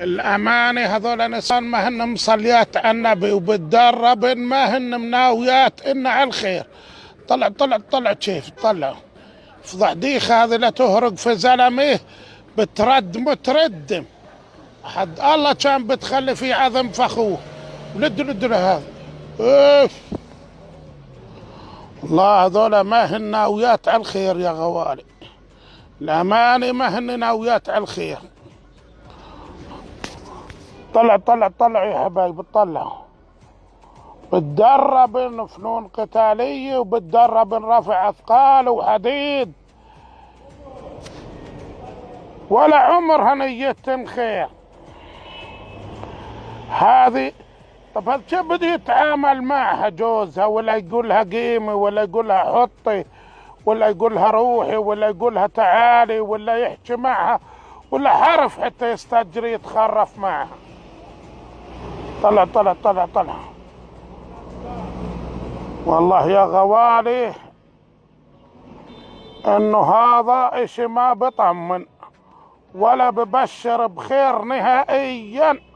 الأمانة هذول نسان ما هن مصليات النبي وبتدرب ما هن مناويات إن على الخير. طلع طلع طلع كيف؟ طلع. فضحديخ هذه لا تهرق في زلمه بترد متردم حد الله كان بتخلي في عظم فخوه ولد لد هذا. اوف الله هذول ما هن ناويات على الخير يا غوالي. الأمانة ما هن ناويات على الخير. طلع طلع طلع يا حبايبي طلع. بتدرب فنون قتالية وبتدرب رفع أثقال وحديد. ولا عمرها نية خير هذه طب هذا بده يتعامل معها جوزها؟ ولا يقولها قيمي ولا يقولها حطي ولا يقولها روحي ولا يقولها تعالي ولا يحكي معها ولا حرف حتى يستجري يتخرف معها. طلع طلع طلع طلع. والله يا غوالي إنه هذا إشي ما بطمن ولا ببشر بخير نهائيا.